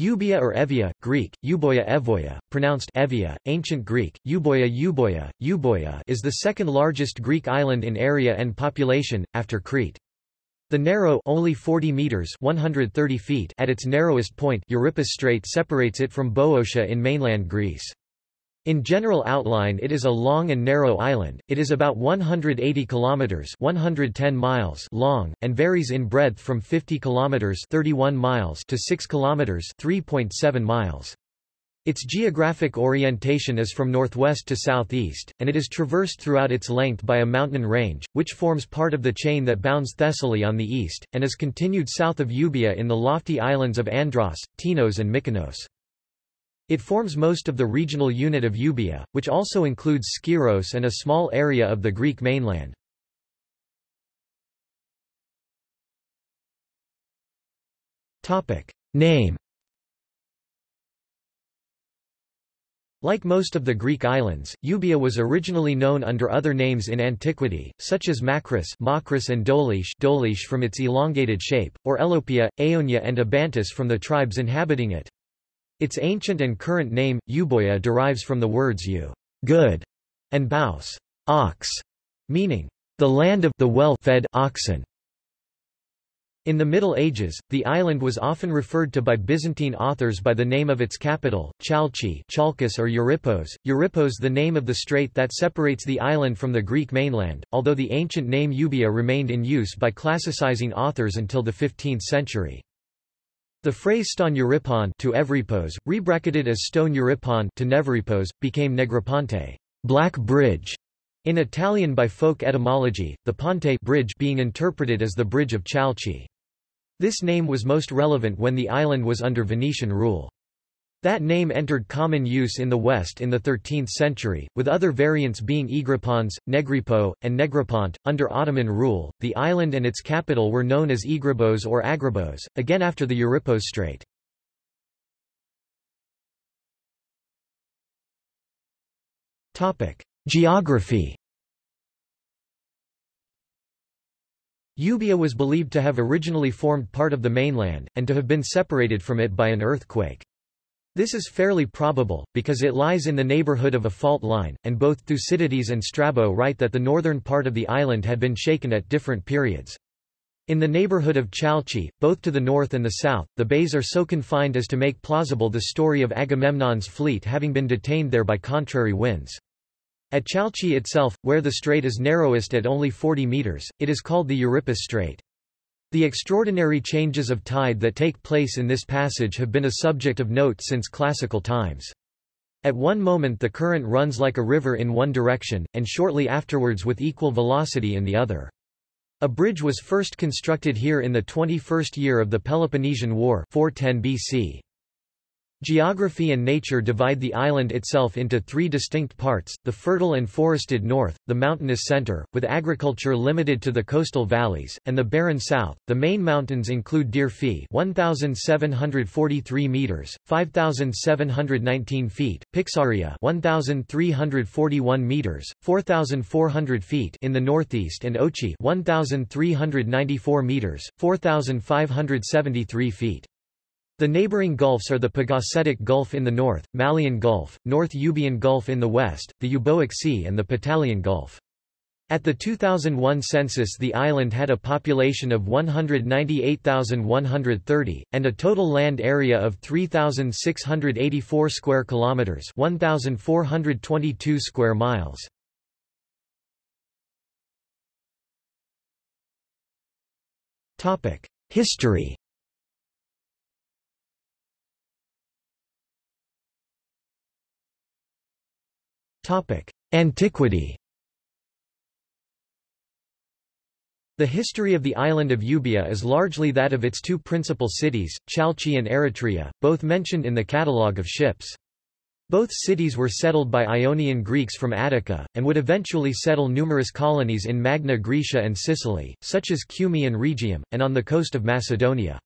Euboea or Evia, Greek, Euboea Evoia, pronounced Evia, Ancient Greek, Euboea Euboea, Euboea is the second largest Greek island in area and population, after Crete. The narrow only 40 meters 130 feet at its narrowest point Euripus Strait separates it from Boeotia in mainland Greece. In general outline it is a long and narrow island, it is about 180 kilometers 110 miles long, and varies in breadth from 50 kilometers 31 miles to 6 kilometers 3.7 miles. Its geographic orientation is from northwest to southeast, and it is traversed throughout its length by a mountain range, which forms part of the chain that bounds Thessaly on the east, and is continued south of Euboea in the lofty islands of Andros, Tinos and Mykonos. It forms most of the regional unit of Euboea, which also includes Skyros and a small area of the Greek mainland. Name Like most of the Greek islands, Euboea was originally known under other names in antiquity, such as Macris, Makris and Dolish, Dolish from its elongated shape, or Elopia, Aeonia and Abantus from the tribes inhabiting it. Its ancient and current name, Euboea derives from the words eu good, and baus ox, meaning the land of the well-fed oxen. In the Middle Ages, the island was often referred to by Byzantine authors by the name of its capital, Chalcis Chalkis or Euripos, Euripos the name of the strait that separates the island from the Greek mainland, although the ancient name Euboea remained in use by classicizing authors until the 15th century. The phrase stone Euripon to Evripos, rebracketed as stone Euripon to Nevripos, became Negroponte, black bridge, in Italian by folk etymology, the Ponte bridge being interpreted as the Bridge of Chalcis. This name was most relevant when the island was under Venetian rule. That name entered common use in the West in the 13th century, with other variants being Egripons, Negripo, and Negrapont. Under Ottoman rule, the island and its capital were known as Egribos or Agribos, again after the Euripos Strait. Geography Euboea was believed to have originally formed part of the mainland, and to have been separated from it by an earthquake. This is fairly probable, because it lies in the neighborhood of a fault line, and both Thucydides and Strabo write that the northern part of the island had been shaken at different periods. In the neighborhood of Chalcis, both to the north and the south, the bays are so confined as to make plausible the story of Agamemnon's fleet having been detained there by contrary winds. At Chalcis itself, where the strait is narrowest at only 40 meters, it is called the Euripus Strait. The extraordinary changes of tide that take place in this passage have been a subject of note since classical times. At one moment the current runs like a river in one direction, and shortly afterwards with equal velocity in the other. A bridge was first constructed here in the 21st year of the Peloponnesian War 410 BC. Geography and nature divide the island itself into three distinct parts, the fertile and forested north, the mountainous center, with agriculture limited to the coastal valleys, and the barren south. The main mountains include Dirfi 1,743 meters, 5,719 feet, Pixaria 1,341 meters, 4,400 feet in the northeast and Ochi 1,394 meters, 4,573 feet. The neighboring gulfs are the Pagasetic Gulf in the north, Malian Gulf, North Euboean Gulf in the west, the Euboic Sea and the Petalian Gulf. At the 2001 census the island had a population of 198,130, and a total land area of 3,684 square kilometers 1,422 square miles. History Antiquity The history of the island of Euboea is largely that of its two principal cities, Chalcis and Eretria, both mentioned in the catalogue of ships. Both cities were settled by Ionian Greeks from Attica, and would eventually settle numerous colonies in Magna Graecia and Sicily, such as Cumae and Rhegium, and on the coast of Macedonia.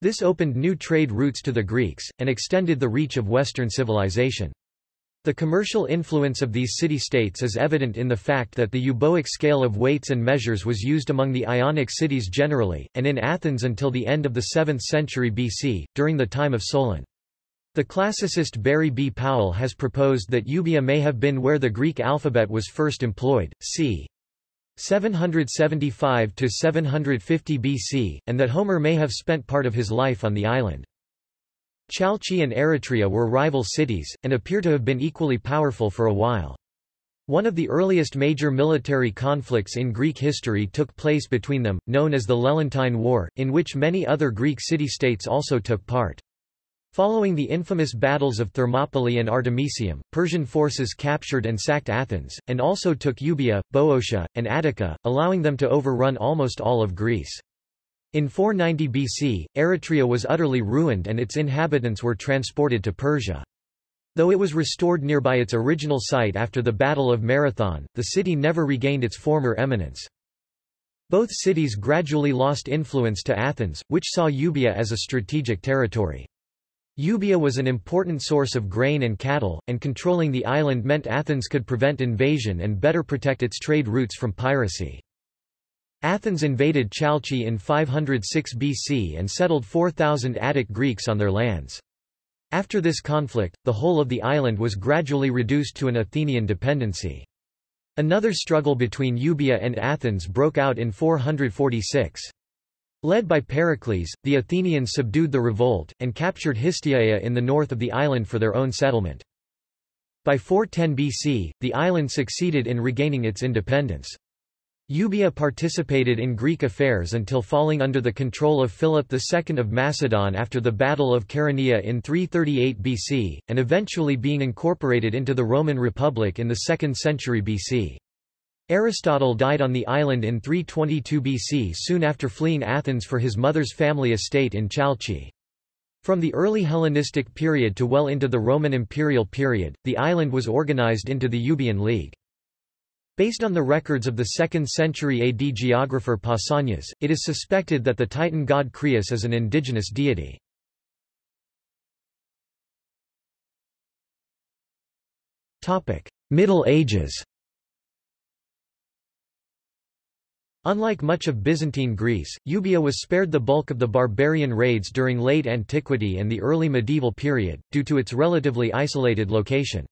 This opened new trade routes to the Greeks, and extended the reach of Western civilization. The commercial influence of these city-states is evident in the fact that the euboic scale of weights and measures was used among the Ionic cities generally, and in Athens until the end of the 7th century BC, during the time of Solon. The classicist Barry B. Powell has proposed that Euboea may have been where the Greek alphabet was first employed, c. 775 to 750 BC, and that Homer may have spent part of his life on the island. Chalcis and Eretria were rival cities, and appear to have been equally powerful for a while. One of the earliest major military conflicts in Greek history took place between them, known as the Lelantine War, in which many other Greek city-states also took part. Following the infamous battles of Thermopylae and Artemisium, Persian forces captured and sacked Athens, and also took Euboea, Boeotia, and Attica, allowing them to overrun almost all of Greece. In 490 BC, Eretria was utterly ruined and its inhabitants were transported to Persia. Though it was restored nearby its original site after the Battle of Marathon, the city never regained its former eminence. Both cities gradually lost influence to Athens, which saw Euboea as a strategic territory. Euboea was an important source of grain and cattle, and controlling the island meant Athens could prevent invasion and better protect its trade routes from piracy. Athens invaded Chalcis in 506 BC and settled 4,000 Attic Greeks on their lands. After this conflict, the whole of the island was gradually reduced to an Athenian dependency. Another struggle between Euboea and Athens broke out in 446. Led by Pericles, the Athenians subdued the revolt, and captured Histiaea in the north of the island for their own settlement. By 410 BC, the island succeeded in regaining its independence. Euboea participated in Greek affairs until falling under the control of Philip II of Macedon after the Battle of Chaeronea in 338 BC, and eventually being incorporated into the Roman Republic in the 2nd century BC. Aristotle died on the island in 322 BC soon after fleeing Athens for his mother's family estate in Chalcis. From the early Hellenistic period to well into the Roman imperial period, the island was organized into the Euboean League. Based on the records of the 2nd century AD geographer Pausanias, it is suspected that the Titan god Crius is an indigenous deity. Middle Ages Unlike much of Byzantine Greece, Euboea was spared the bulk of the barbarian raids during late antiquity and the early medieval period, due to its relatively isolated location.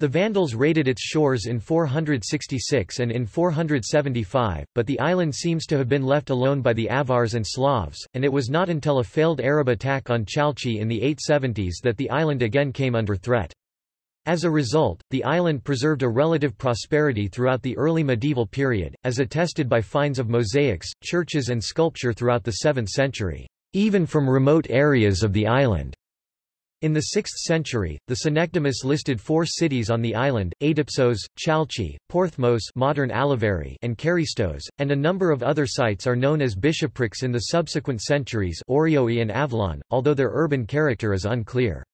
The Vandals raided its shores in 466 and in 475, but the island seems to have been left alone by the Avars and Slavs, and it was not until a failed Arab attack on Chalcis in the 870s that the island again came under threat. As a result, the island preserved a relative prosperity throughout the early medieval period, as attested by finds of mosaics, churches and sculpture throughout the 7th century, even from remote areas of the island. In the 6th century, the Synecdemus listed four cities on the island, Aidopsos, Chalcis, Porthmos modern Aliveri, and Charistos, and a number of other sites are known as bishoprics in the subsequent centuries Orioi and Avalon, although their urban character is unclear.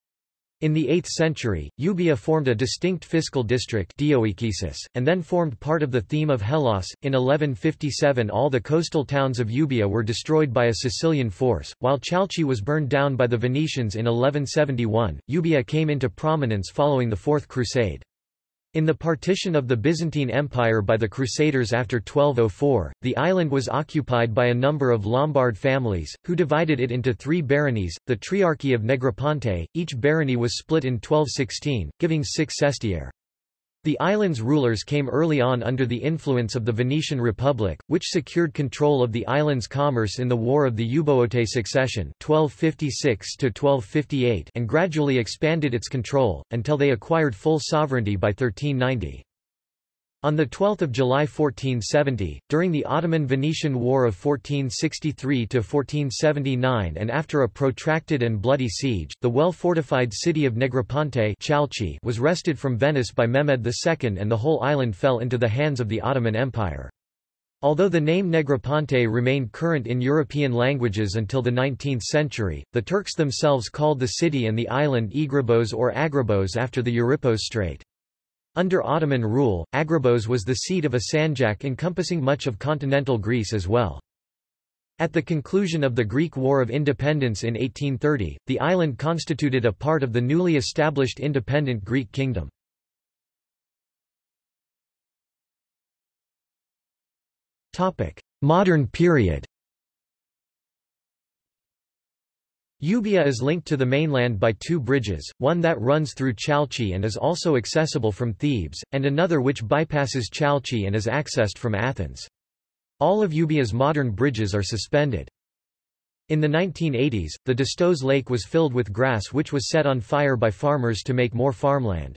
In the 8th century, Euboea formed a distinct fiscal district and then formed part of the theme of Hellas. In 1157 all the coastal towns of Euboea were destroyed by a Sicilian force, while Chalcis was burned down by the Venetians in 1171. Euboea came into prominence following the Fourth Crusade. In the partition of the Byzantine Empire by the Crusaders after 1204, the island was occupied by a number of Lombard families, who divided it into three baronies, the Triarchy of Negroponte, each barony was split in 1216, giving six sestiere. The island's rulers came early on under the influence of the Venetian Republic, which secured control of the island's commerce in the War of the Euboeote Succession 1256 and gradually expanded its control, until they acquired full sovereignty by 1390. On 12 July 1470, during the Ottoman-Venetian War of 1463–1479 and after a protracted and bloody siege, the well-fortified city of Negroponte was wrested from Venice by Mehmed II and the whole island fell into the hands of the Ottoman Empire. Although the name Negroponte remained current in European languages until the 19th century, the Turks themselves called the city and the island Egrabos or Agrabos after the Euripos Strait. Under Ottoman rule, Agrabos was the seat of a sanjak encompassing much of continental Greece as well. At the conclusion of the Greek War of Independence in 1830, the island constituted a part of the newly established independent Greek kingdom. Modern period Euboea is linked to the mainland by two bridges, one that runs through Chalcis and is also accessible from Thebes, and another which bypasses Chalcis and is accessed from Athens. All of Euboea's modern bridges are suspended. In the 1980s, the Dystos Lake was filled with grass which was set on fire by farmers to make more farmland.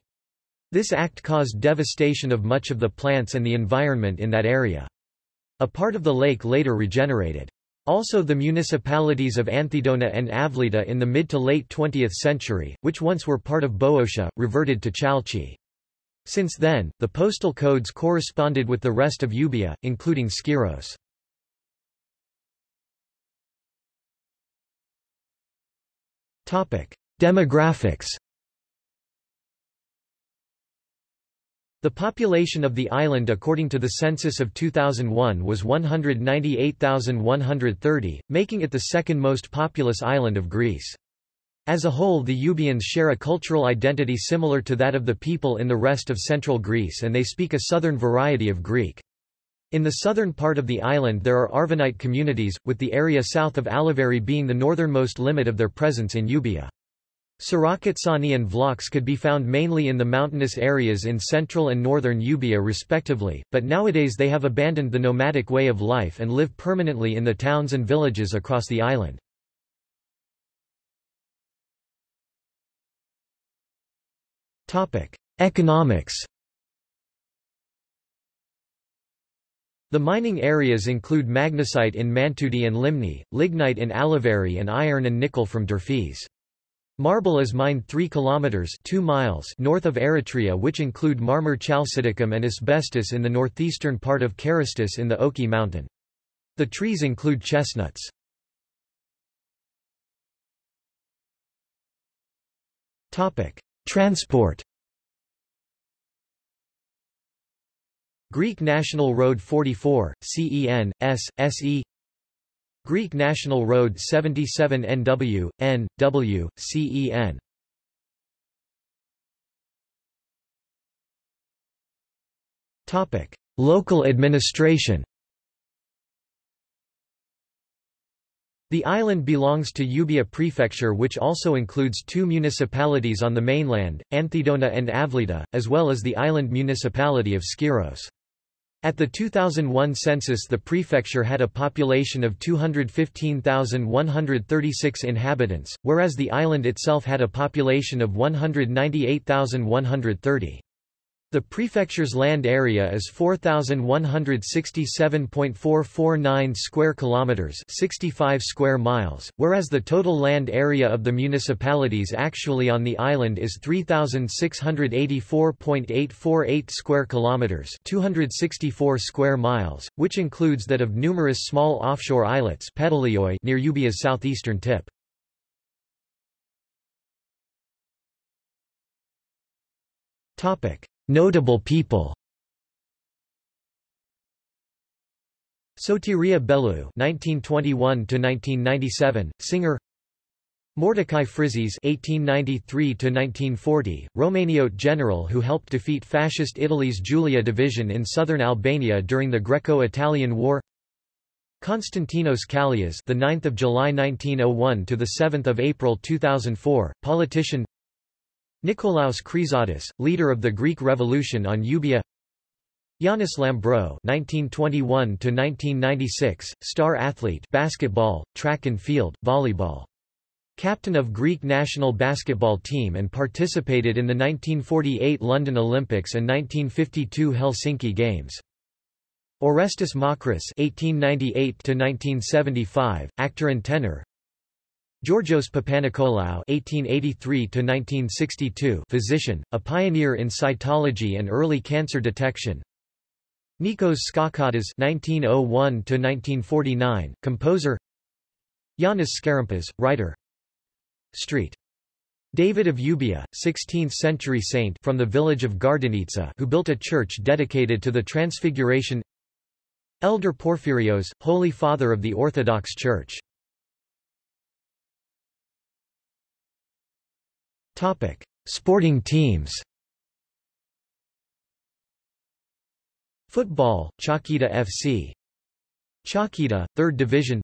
This act caused devastation of much of the plants and the environment in that area. A part of the lake later regenerated. Also the municipalities of Anthedona and Avlida in the mid to late 20th century, which once were part of Boeotia, reverted to Chalcis. Since then, the postal codes corresponded with the rest of Euboea, including Skyros. Demographics The population of the island according to the census of 2001 was 198,130, making it the second most populous island of Greece. As a whole the Euboeans share a cultural identity similar to that of the people in the rest of central Greece and they speak a southern variety of Greek. In the southern part of the island there are Arvanite communities, with the area south of Aliveri being the northernmost limit of their presence in Euboea. Sarakatsani and Vlachs could be found mainly in the mountainous areas in central and northern Euboea respectively, but nowadays they have abandoned the nomadic way of life and live permanently in the towns and villages across the island. Economics The mining areas include magnesite in Mantoudi and Limni, lignite in Aliveri and iron and nickel from Durfees. Marble is mined 3 kilometers 2 miles north of Eretria which include marmor chalcidicum and asbestos in the northeastern part of Karystus in the Ochi mountain. The trees include chestnuts. Topic: Transport. Greek National Road 44, CEN, S, SE Greek National Road 77 NW, N, W, CEN. Topic: Local administration. The island belongs to Euboea Prefecture which also includes two municipalities on the mainland, Anthedona and Avlida, as well as the island municipality of Skyros. At the 2001 census the prefecture had a population of 215,136 inhabitants, whereas the island itself had a population of 198,130. The prefecture's land area is 4167.449 square kilometers, 65 square miles, whereas the total land area of the municipalities actually on the island is 3684.848 square kilometers, 264 square miles, which includes that of numerous small offshore islets near Euboea's southeastern tip. Topic Notable people Sotiria Bellou (1921–1997), singer. Mordecai Frizzis (1893–1940), Romaniote general who helped defeat Fascist Italy's Giulia division in southern Albania during the Greco-Italian War. Konstantinos Kallias, the 9th of July 1901 to the 7th of April 2004, politician. Nikolaos Chrysotis, leader of the Greek Revolution on Euboea Yannis Lambro (1921–1996), star athlete, basketball, track and field, volleyball. Captain of Greek national basketball team and participated in the 1948 London Olympics and 1952 Helsinki Games. Orestes Makris (1898–1975), actor and tenor. Georgios Papanikolaou (1883–1962), physician, a pioneer in cytology and early cancer detection. Nikos Skalkottas (1901–1949), composer. Yanis Skarampas, writer. Street. David of Euboea, 16th-century saint from the village of Gardenitsa who built a church dedicated to the Transfiguration Elder Porphyrios, Holy Father of the Orthodox Church Topic: Sporting teams. Football, Chalkida FC. Chalkida, 3rd Division.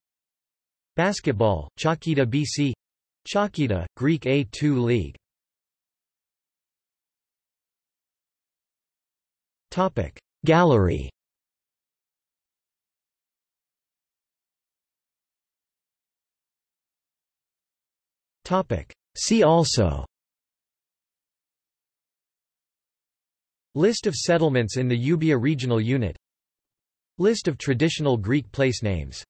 Basketball, Chalkida BC Chalkida, Greek A2 League. Topic. Gallery Topic. See also List of settlements in the Euboea regional unit. List of traditional Greek place names